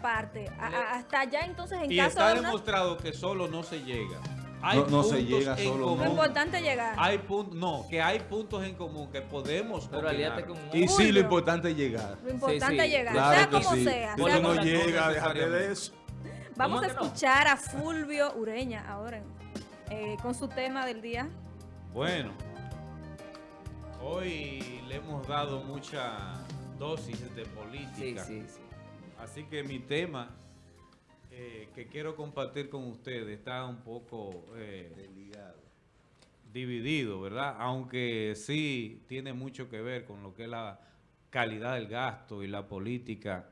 parte, a- a- hasta allá entonces en Y caso está de una... demostrado que solo no se llega. Hay No- no se llega solo, no. importante es llegar. Hay puntos, no, que hay puntos en común que podemos Pero opinar. aliate con Y sí, lo importante es llegar. Lo importante sí, es llegar, Claro sea como sí. sea. No llegas, déjate de eso. Vamos a escuchar a Fulvio Ureña ahora eh, con su tema del día. Bueno, hoy le hemos dado mucha dosis de Sí, política. sí, sí. Así que mi tema eh, que quiero compartir con ustedes está un poco eh, dividido, ¿verdad? Aunque sí tiene mucho que ver con lo que es la calidad del gasto y la política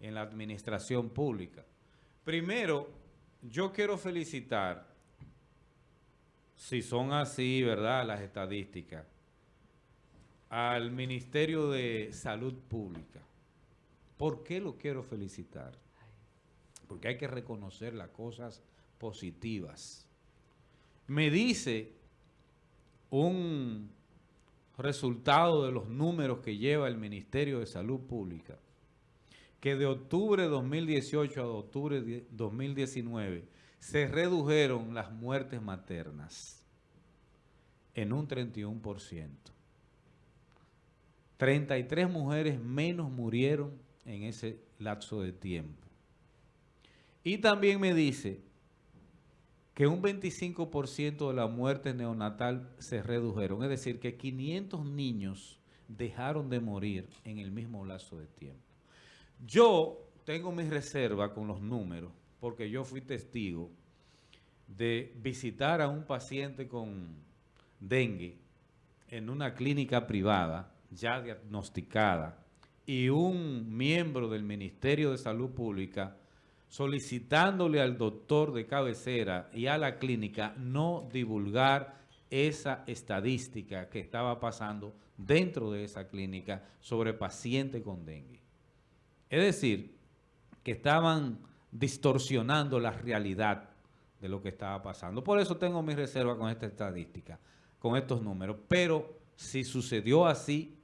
en la administración pública. Primero, yo quiero felicitar, si son así, ¿verdad? Las estadísticas, al Ministerio de Salud Pública. ¿Por qué lo quiero felicitar? Porque hay que reconocer las cosas positivas. Me dice un resultado de los números que lleva el Ministerio de Salud Pública, que de octubre de 2018 a octubre de 2019 se redujeron las muertes maternas en un 31%. 33 mujeres menos murieron en ese lapso de tiempo. Y también me dice que un 25% de la muerte neonatal se redujeron. Es decir, que 500 niños dejaron de morir en el mismo lapso de tiempo. Yo tengo mi reserva con los números porque yo fui testigo de visitar a un paciente con dengue en una clínica privada ya diagnosticada y un miembro del Ministerio de Salud Pública solicitándole al doctor de cabecera y a la clínica no divulgar esa estadística que estaba pasando dentro de esa clínica sobre pacientes con dengue. Es decir, que estaban distorsionando la realidad de lo que estaba pasando. Por eso tengo mi reserva con esta estadística, con estos números. Pero si sucedió así,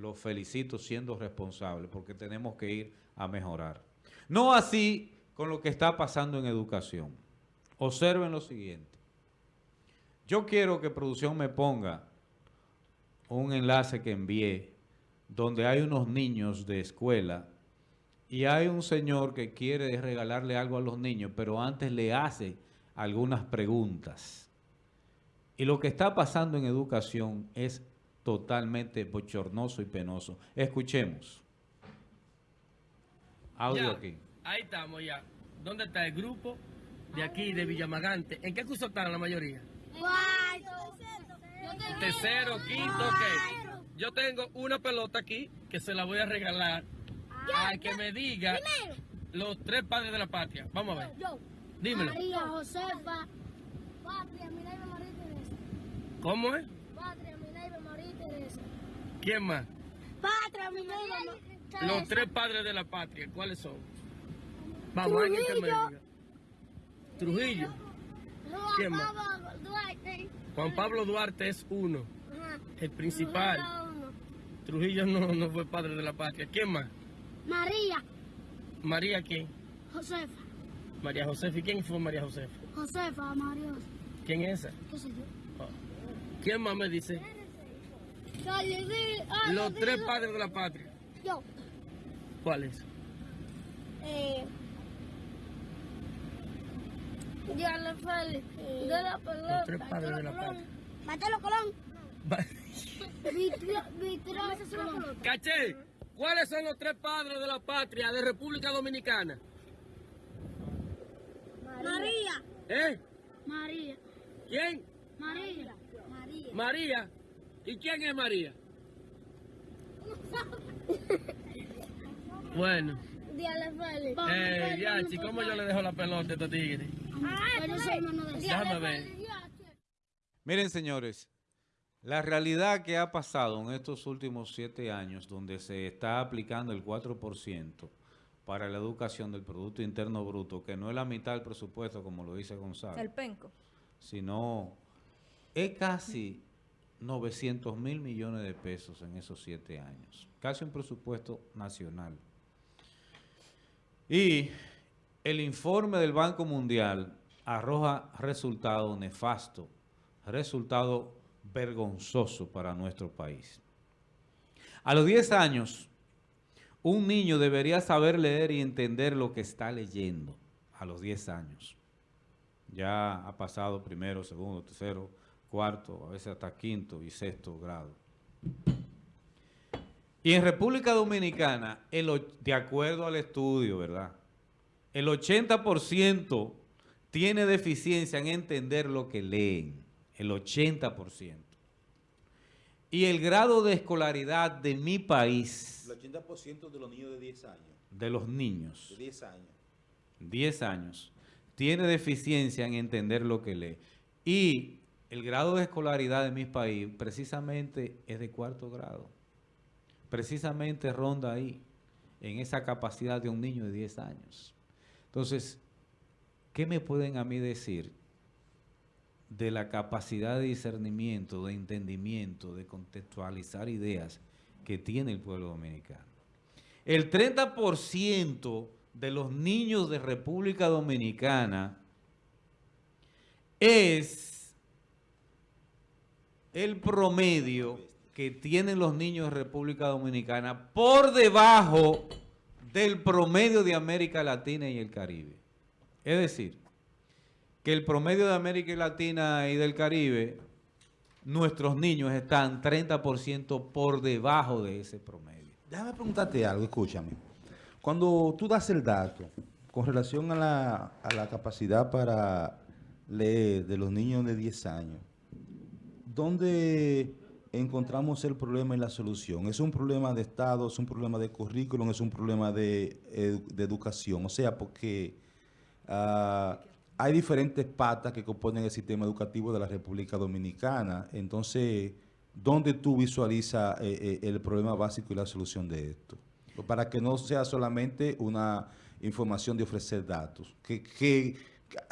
lo felicito siendo responsable, porque tenemos que ir a mejorar. No así con lo que está pasando en educación. Observen lo siguiente. Yo quiero que producción me ponga un enlace que envié donde hay unos niños de escuela y hay un señor que quiere regalarle algo a los niños, pero antes le hace algunas preguntas. Y lo que está pasando en educación es totalmente bochornoso y penoso. Escuchemos. Audio Ya, aquí. Ahí estamos ya. ¿Dónde está el grupo de aquí, de Villamagante? ¿En qué curso están la mayoría? Tercero, quinto, ok. Yo tengo una pelota aquí que se la voy a regalar al que me diga los tres padres de la patria. Vamos a ver. Yo. Dímelo. María Josefa. Patria, María Teresa. ¿Cómo es? Patria, Minerva, María y Teresa. ¿Quién más? Patria, y Teresa. Los tres padres de la patria. ¿Cuáles son? Vamos, alguien que me Trujillo. diga. Trujillo. Juan ¿Quién más? Pablo Duarte. Juan Pablo Duarte es uno. El principal. Trujillo no, no fue padre de la patria. ¿Quién más? María María quién? Josefa. María Josefa. ¿Y quién fue María Josefa? Josefa, María Josefa. ¿Quién es esa? ¿Qué sé yo? Oh. ¿Quién más me dice? Los tres padres de la patria. Yo. ¿Cuáles? Eh. Diana Félix. De la pelota. Los tres padres de la patria. Matelo Colón. Caché, ¿cuáles son los tres padres de la patria de República Dominicana? María. ¿Eh? María. ¿Quién? María. María. María. ¿Y quién es María? Bueno, eh, Yachi, ¿cómo yo le dejo la pelota a estos tigres? Pero soy hermano de Déjame ver. Miren, señores, la realidad que ha pasado en estos últimos siete años, donde se está aplicando el 4% para la educación del Producto Interno Bruto, que no es la mitad del presupuesto, como lo dice Gonzalo, El penco. sino es casi 900 mil millones de pesos en esos siete años. Casi un presupuesto nacional. Y el informe del Banco Mundial arroja resultado nefasto, resultado vergonzoso para nuestro país. A los 10 años, un niño debería saber leer y entender lo que está leyendo a los 10 años. Ya ha pasado primero, segundo, tercero, cuarto, a veces hasta quinto y sexto grado. Y en República Dominicana, el, de acuerdo al estudio, ¿verdad? El 80% tiene deficiencia en entender lo que leen. El 80%. Y el grado de escolaridad de mi país, El 80% de los niños de 10 años. de los niños, De 10 años. 10 años, tiene deficiencia en entender lo que lee. Y el grado de escolaridad de mi país precisamente es de cuarto grado. Precisamente ronda ahí, en esa capacidad de un niño de 10 años. Entonces, ¿qué me pueden a mí decir de la capacidad de discernimiento, de entendimiento, de contextualizar ideas que tiene el pueblo dominicano? El 30% de los niños de República Dominicana es el promedio que tienen los niños de República Dominicana por debajo del promedio de América Latina y el Caribe. Es decir, que el promedio de América Latina y del Caribe, nuestros niños están 30% por debajo de ese promedio. Déjame preguntarte algo, escúchame. Cuando tú das el dato con relación a la, a la capacidad para leer de los niños de 10 años, ¿dónde encontramos el problema y la solución? ¿Es un problema de Estado, es un problema de currículum, es un problema de, de educación? O sea, porque ah, hay diferentes patas que componen el sistema educativo de la República Dominicana. Entonces, ¿dónde tú visualizas eh, eh, el problema básico y la solución de esto? Para que no sea solamente una información de ofrecer datos.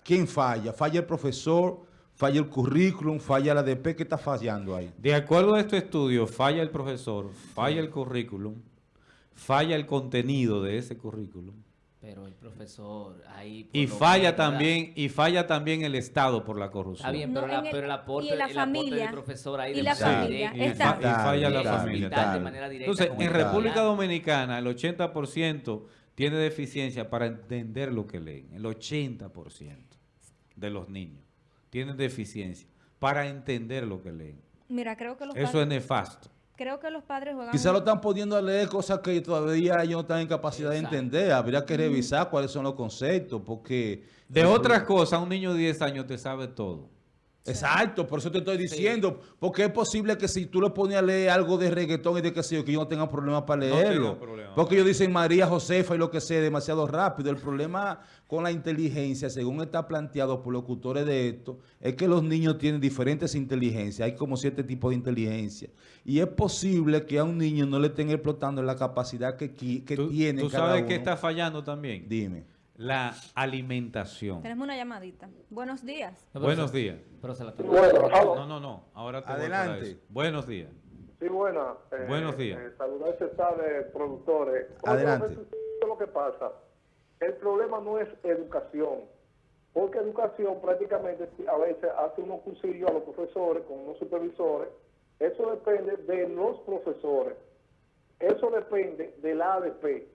¿Quién falla? ¿Falla el profesor? ¿Falla el currículum? ¿Falla la ADP? ¿Qué está fallando ahí? De acuerdo a este estudio, falla el profesor, falla el currículum, falla el contenido de ese currículum Pero el profesor ahí... y falla también y falla también el Estado por la corrupción. Está bien, No, pero, la- el- pero el y aporte, en la el aporte familia, del profesor ahí y de la familia, Y, fa- y falla la familia. vital de Vital. manera directa Entonces, en República. Dominicana, el 80% tiene deficiencia para entender lo que leen. El 80% de los niños tienen deficiencia para entender lo que leen. Mira, creo que los Eso es nefasto. creo que los padres juegan Quizá lo están poniendo a leer cosas que todavía ellos no están en capacidad Exacto. de entender. Habría que revisar cuáles son los conceptos, porque... De otras cosas, un niño de 10 años te sabe todo. Exacto, por eso te estoy diciendo, porque es posible que si tú le pones a leer algo de reggaetón y de que sé yo, que yo no tenga problemas para leerlo. problema. porque ellos dicen María Josefa y lo que sea demasiado rápido. El problema con la inteligencia, según está planteado por locutores de esto, es que los niños tienen diferentes inteligencias. Hay como siete tipos de inteligencia. Y es posible que a un niño no le estén explotando la capacidad que, que ¿Tú, tiene tú cada sabes uno. que está fallando también? Dime. La alimentación. Tenemos una llamadita. Buenos días. No, Buenos se- días. Pero se la tengo. No, no, no. Ahora te voy para Adelante. Buenos días. Sí, buena. Eh, Buenos días. Eh, saludarse está de productores. Adelante. ¿sabes qué es lo que pasa? El problema no es educación, porque educación prácticamente a veces hace unos cursillos a los profesores con unos supervisores. Eso depende de los profesores. Eso depende del ADP.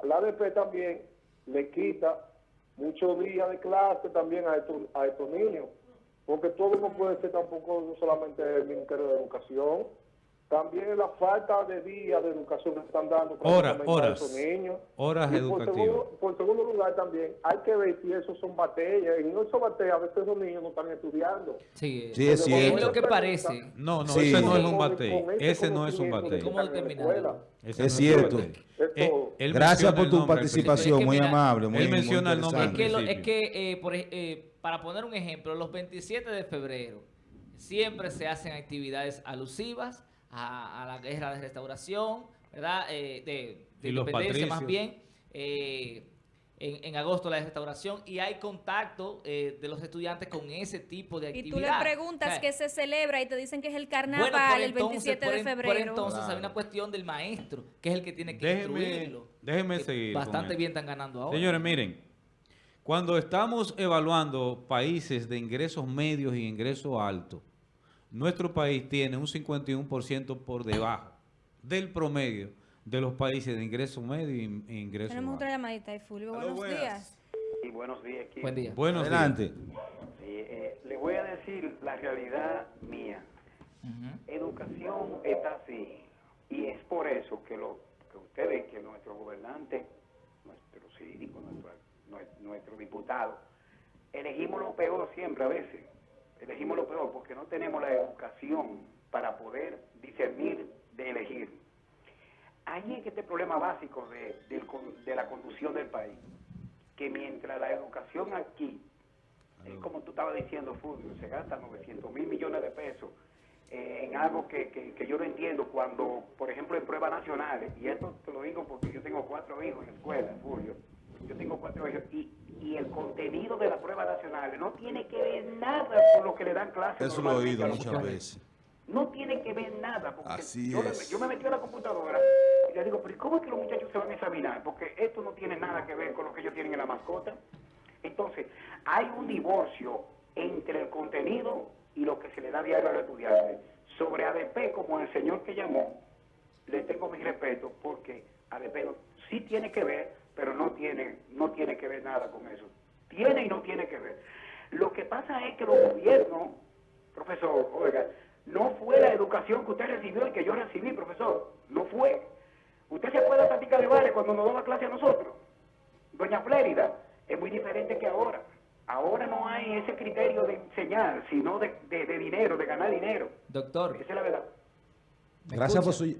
Al ADP también le quita muchos días de clase también a estos, a estos niños, porque todo no puede ser tampoco solamente el Ministerio de Educación, también la falta de días de educación que están dando Horas, prácticamente a horas. esos niños. Horas Y por educativas. segundo, por segundo lugar también hay que ver si esos son batallas. Y no son batallas, a veces esos niños no están estudiando. Sí, Sí, es es cierto. lo que parece. No, no, Sí. ese no es un batey. ese no es un batey. ¿Cómo determinarlo? Ese Es no cierto. Es Eh, él Gracias por tu participación, Es que muy mira, amable. Muy, él muy menciona el nombre Es que, lo- es que eh, por eh, para poner un ejemplo, los 27 de febrero siempre se hacen actividades alusivas a, a la guerra de restauración, ¿verdad? Eh, de, de Y independencia más bien. Eh, en, en agosto la de restauración y hay contacto eh, de los estudiantes con ese tipo de Y actividad. tú le preguntas O sea, qué se celebra y te dicen que es el bueno, carnaval el entonces- 27 por de en- Por febrero. entonces hay Claro. una cuestión del maestro, que es el que tiene que Déjeme- instruirlo. déjeme que seguir Bastante bien están ganando ahora. Señores, miren, cuando estamos evaluando países de ingresos medios y ingresos altos, nuestro país tiene un 51% por debajo del promedio de los países de ingresos medios y e ingresos Tenemos otra llamadita de Fulvio. Buenos buenas. días. Y buenos días. Buen día. Buenos días. Sí, eh, le voy a decir la realidad mía. Educación está así. Y es por eso que, lo, que ustedes, que nuestro gobernante, nuestro síndico, nuestro, nue- nuestro diputado, elegimos lo peor siempre a veces. Elegimos lo peor porque no tenemos la educación para poder discernir de elegir. Ahí es que este problema básico de, de la conducción del país. Que mientras la educación aquí es como tú estabas diciendo, Fulvio, se gastan 900 mil millones de pesos eh, en algo que, que, que yo no entiendo cuando, por ejemplo, en pruebas nacionales, y esto te lo digo porque yo tengo cuatro hijos en la escuela, Fulvio, yo tengo cuatro hijos, y, y el contenido de las pruebas nacionales no tiene que ver nada con lo que le dan clases. Eso lo he oído muchas veces. No tiene que ver nada, porque Así yo, es. yo me metí a la computadora y le digo, pero ¿y ¿cómo es que los muchachos se van a examinar? Porque esto no tiene nada que ver con lo que ellos tienen en la mascota. Entonces, hay un divorcio entre el contenido y lo que se le da diario a los estudiantes. Sobre ADP, como el señor que llamó, le tengo mi respeto porque ADP no- sí tiene que ver, pero no tiene, no tiene que ver nada con eso. Tiene y no tiene que ver. Lo que pasa es que los gobiernos, profesor, oiga, no fue la educación que usted recibió y que yo recibí, profesor. No fue. Usted se acuerda táctica de Vale cuando nos daba clase a nosotros. Doña Flérida, es muy diferente que ahora. Ahora no hay ese criterio de enseñar, sino de, de- de dinero, de ganar dinero. Doctor, Esa es la verdad. ¿me Gracias por su,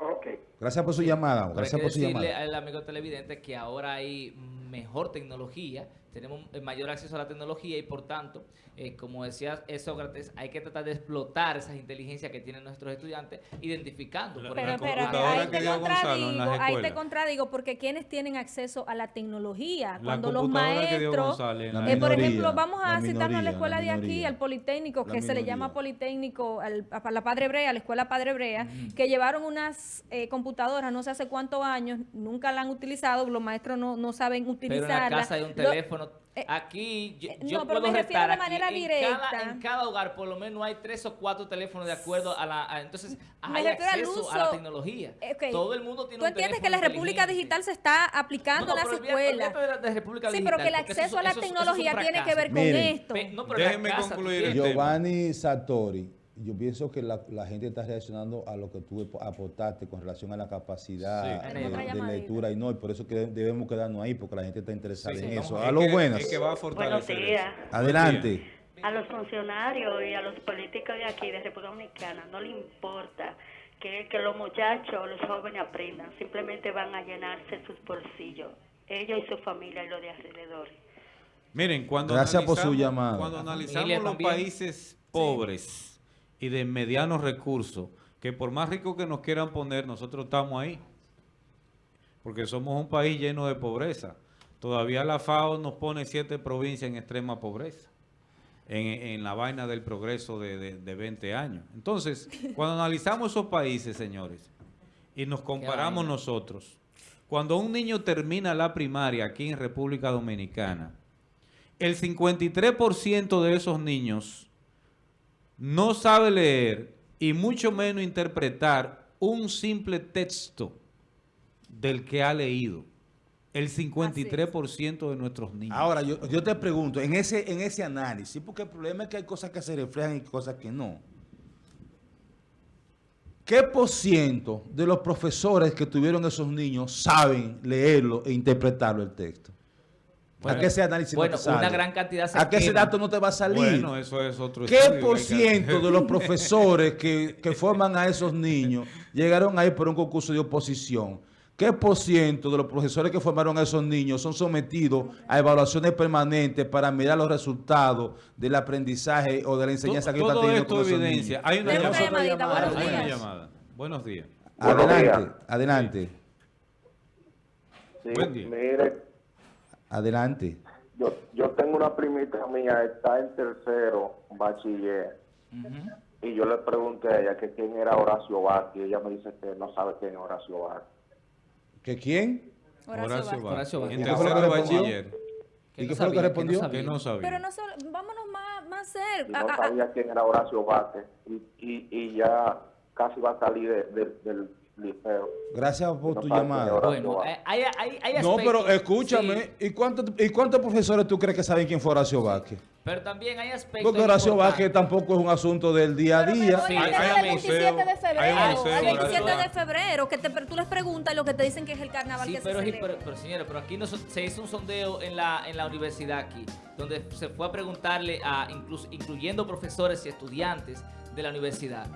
Ok. Gracias por su llamada. Pero hay Gracias por su llamada. al amigo televidente que ahora hay mejor tecnología, tenemos mayor acceso a la tecnología y por tanto, eh, como decía Sócrates, hay que tratar de explotar esas inteligencias que tienen nuestros estudiantes, identificando. La- por Pero computadora ahí que te en contradigo, ahí te contradigo porque quienes tienen acceso a la tecnología, La cuando los maestros, González en eh, por ejemplo, vamos a citarnos a la escuela la de aquí, al Politécnico, que se le llama Politécnico, al- a la Padre Brea, a la escuela Padre Brea, que llevaron unas eh, computadoras no sé hace cuántos años, nunca la han utilizado, los maestros no, no saben pero en utilizarla. la casa hay un teléfono. Eh, aquí yo, eh, yo puedo me refiero retar de aquí, manera en directa. Cada, en cada hogar por lo menos hay tres o cuatro teléfonos de acuerdo a la... a- entonces Me hay acceso a la uso- tecnología. Eh, ok. Todo el mundo tiene ¿Tú un entiendes que la República. Digital se está aplicando No, no, en las escuelas? de la- de República Sí, Digital, pero que el porque eso acceso es- a la eso es- eso tecnología tiene que ver con Miren. esto. Pe- no, pero Déjenme concluir el tema. Giovanni Sartori, yo pienso que la, la gente está reaccionando a lo que tú aportaste con relación a la capacidad Sí. de, lectura y no, y por eso que debemos quedarnos ahí, porque la gente está interesada Sí, en eso. es A los buenas. es que va a fortalecer Buenos días. Adelante. A los funcionarios y a los políticos de aquí, de República Dominicana, no le importa que, que los muchachos, los jóvenes aprendan, simplemente van a llenarse sus bolsillos, ellos y su familia y los de alrededor. Miren, cuando Gracias por su analizamos- llamada. Cuando analizamos los países pobres y de medianos recursos, que por más ricos que nos quieran poner, nosotros estamos ahí. Porque somos un país lleno de pobreza. Todavía la FAO nos pone siete provincias en extrema pobreza. En, en la vaina del progreso de, de- de 20 años. Entonces, cuando analizamos esos países, señores, y nos comparamos nosotros, cuando un niño termina la primaria aquí en República Dominicana, el 53% de esos niños no sabe leer y mucho menos interpretar un simple texto del que ha leído. El 53% de nuestros niños. Ahora, yo, yo te pregunto, en ese, en ese análisis, porque el problema es que hay cosas que se reflejan y cosas que no. ¿Qué por ciento de los profesores que tuvieron esos niños saben leerlo e interpretarlo el texto? Bueno, ¿A qué ese análisis bueno, no te sale? una gran cantidad se ¿A qué ese dato no te va a salir? Bueno, eso es otro ¿Qué por que ciento de los profesores que, que forman a esos niños llegaron ahí por un concurso de oposición? ¿Qué por ciento de los profesores que formaron a esos niños son sometidos a evaluaciones permanentes para mirar los resultados del aprendizaje o de la enseñanza que Todo están teniendo esto con esos evidencia. niños? Hay una llamada. buenos Hay una días. llamada. Buenos días. Adelante, Buenos adelante. Sí, Buen día. mire, Adelante. Yo, yo tengo una primita mía, está en tercero bachiller, Ujú. y yo le pregunté a ella que quién era Horacio Vázquez, y ella me dice que no sabe quién es Horacio Vázquez. ¿Que quién? Horacio Horacio Vázquez. Horacio Vázquez. En ¿Y qué fue lo tercero que de respondió? bachiller. ¿Y no qué fue lo que respondió? Que no sabía. Pero no solo, vámonos más, más Y cerca. no Ah, ah, sabía quién era Horacio Vázquez, y, y, y ya casi va a salir de- de- del liceo. Gracias por No tu llamada. Bueno, eh, hay, hay, hay No, pero escúchame, sí, ¿y, cuántos, ¿y cuántos profesores tú crees que saben quién fue Horacio Vázquez? pero también hay aspectos Porque Horacio importantes. Vázquez tampoco es un asunto del día a día. Sí, hay- hay el un 27 museo, de febrero. hay un al museo, 27 Horacio de febrero, que te, tú les preguntas lo que te dicen que es el carnaval Sí, que pero, se sí, celebra. pero, pero, señora, pero aquí no se hizo un sondeo en la, en la universidad aquí, donde se fue a preguntarle a, incluso, incluyendo profesores y estudiantes de la universidad,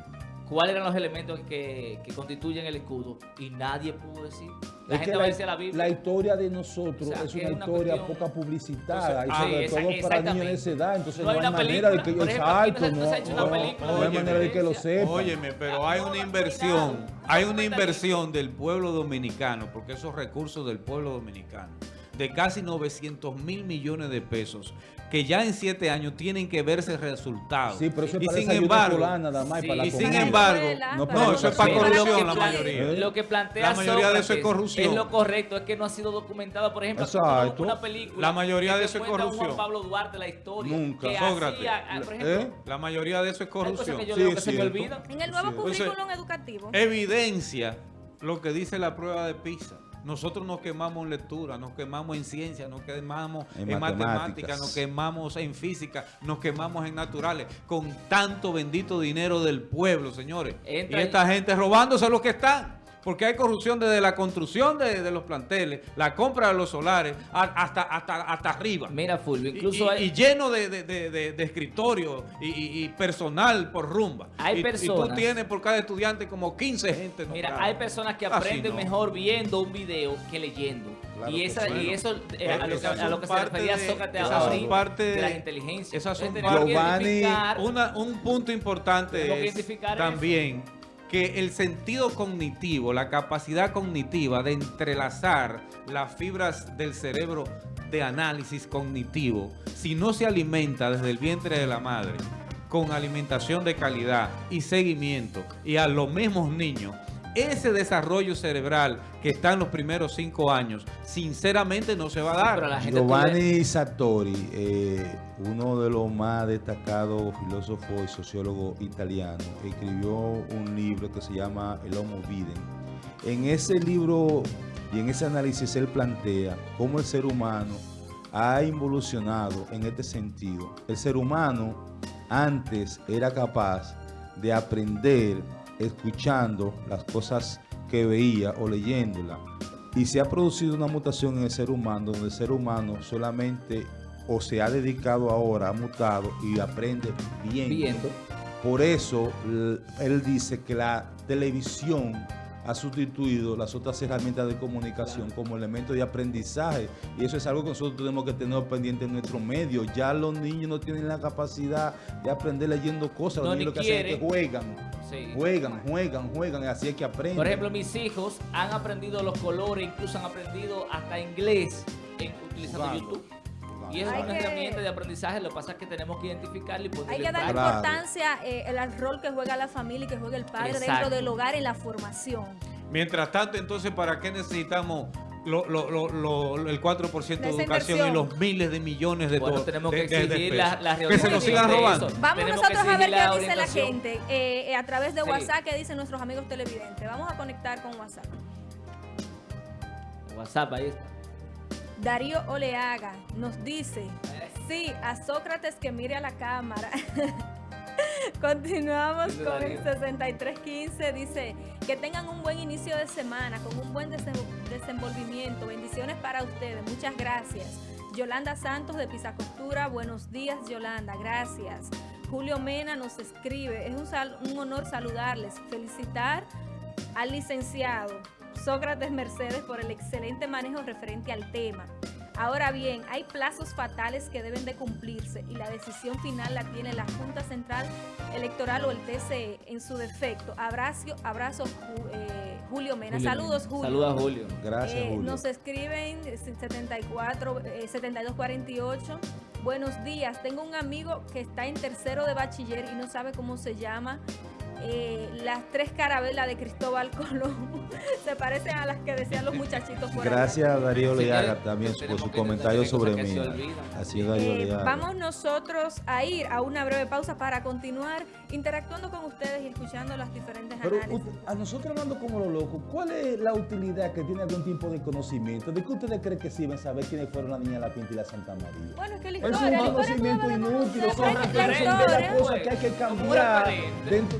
cuáles eran los elementos que, que constituyen el escudo. Y nadie pudo decir. La Es gente que va a decir la Biblia. historia de nosotros O sea, es una es una historia cuestión- poca publicitada y Entonces, sobre ah, esa- todo para niños de esa edad. Entonces No no, hay manera de que ejemplo, exacto, no hay manera de que lo sepa. Óyeme, pero hay una inversión, hay una inversión del pueblo dominicano, porque esos recursos del pueblo dominicano, de casi 900 mil millones de pesos, que ya en siete años tienen que verse resultados. Sí, pero eso es y para sin embargo, sí, para la y sin embargo, no, no, eso es para corrupción, Lo la que- mayoría. Lo que plantea La mayoría de eso es corrupción. Es lo correcto, es que no ha sido documentado. Por ejemplo, Exacto. una película. La mayoría que de eso es corrupción. Juan Pablo Duarte la historia. Nunca. Que Sócrates. hacía, ah, por ¿Eh? ejemplo, La mayoría de eso es corrupción. yo Sí, que se me olvidan. En el nuevo currículum educativo. Evidencia lo que dice la prueba de PISA. Nosotros nos quemamos en lectura, nos quemamos en ciencia, nos quemamos En en, matemáticas, matemáticas. nos quemamos en física, nos quemamos en naturales, con tanto bendito dinero del pueblo, señores. Entra y el- esta gente robándose lo que están. Porque hay corrupción desde la construcción de, de los planteles, la compra de los solares, a- hasta, hasta, hasta arriba. Mira, Fulvio, incluso y, hay, y lleno de, de, de, de- de escritorio y, y- y personal por rumba. Hay y, y tú personas- tienes por cada estudiante como 15 gente. Mira, nombrada. hay personas que aprenden no. mejor viendo un video que leyendo. Claro y, esa, sí. y eso eh, a lo que, a lo que se parte refería de- Sócrates esas ahora son parte de, de- las inteligencias. esas son parte- Una- un punto importante es también que el sentido cognitivo, la capacidad cognitiva de entrelazar las fibras del cerebro de análisis cognitivo, si no se alimenta desde el vientre de la madre con alimentación de calidad y seguimiento y a los mismos niños, ese desarrollo cerebral que está en los primeros cinco años, sinceramente no se va a dar. Pero la gente tú ves- Giovanni Sartori, eh, uno de los más destacados filósofos y sociólogos italianos, escribió un libro que se llama El Homo Viden. En ese libro y en ese análisis él plantea cómo el ser humano ha involucionado en este sentido. El ser humano antes era capaz de aprender escuchando las cosas que veía o leyéndolas. Y se ha producido una mutación en el ser humano, donde el ser humano solamente o se ha dedicado ahora, ha mutado y aprende viendo. Viendo. Por eso él dice que la televisión ha sustituido las otras herramientas de comunicación como elemento de aprendizaje y eso es algo que nosotros tenemos que tener pendiente en nuestro medio. Ya los niños no tienen la capacidad de aprender leyendo cosas, No, los ni niños lo que hacen es que juegan, Sí. juegan, juegan, juegan, y así es que aprenden. Por ejemplo, mis hijos han aprendido los colores, incluso han aprendido hasta inglés en, utilizando Jugando. YouTube. Y eso Hay es una que- herramienta de aprendizaje, lo que pasa es que tenemos que identificarlo y ponerle Hay que Claro. importancia eh, al rol que juega la familia y que juega el padre Exacto. dentro del hogar en la formación. Mientras tanto, entonces, ¿para qué necesitamos lo- lo- lo- lo- el 4% de educación inversión. y los miles de millones de Bueno, tenemos de- que de- de exigir pesos? la- la Que se nos sigan de robando. Vamos Tenemos nosotros a ver exigir qué dice la gente eh, eh, a través de Sí. WhatsApp, qué dicen nuestros amigos televidentes. Vamos a conectar con WhatsApp. WhatsApp, ahí está. Darío Oleaga nos dice, sí, a Sócrates que mire a la cámara. Continuamos con el Darío. 6315, dice, que tengan un buen inicio de semana, con un buen desen- desenvolvimiento. Bendiciones para ustedes, muchas gracias. Yolanda Santos de Pisacostura, buenos días Yolanda, gracias. Julio Mena nos escribe, es un, sal- un honor saludarles, felicitar al licenciado Sócrates Mercedes por el excelente manejo referente al tema. Ahora bien, hay plazos fatales que deben de cumplirse y la decisión final la tiene la Junta Central Electoral o el TCE en su defecto. Abrazo, abrazo eh, Julio Mena. Julio Saludos. Julio. Saludos Julio. Gracias, Eh, Julio. Nos escriben eh, 74, eh, 7248. Buenos días. Tengo un amigo que está en tercero de bachiller y no sabe cómo se llama. Eh, las tres carabelas de Cristóbal Colón se parecen a las que decían los muchachitos por allá. Gracias a Darío Leaga también por su comentario sobre mí. Así es, Darío Eh, Leaga. vamos nosotros a ir a una breve pausa para continuar interactuando con ustedes y escuchando las diferentes Pero análisis. a nosotros hablando como los locos, ¿cuál es la utilidad que tiene algún tipo de conocimiento? ¿De qué ustedes creen que sirven saber quiénes fueron la niña La Pinta y la Santa María? Bueno, es que la Es historia, un la historia conocimiento inútil, son referentes las cosas que hay que cambiar dentro...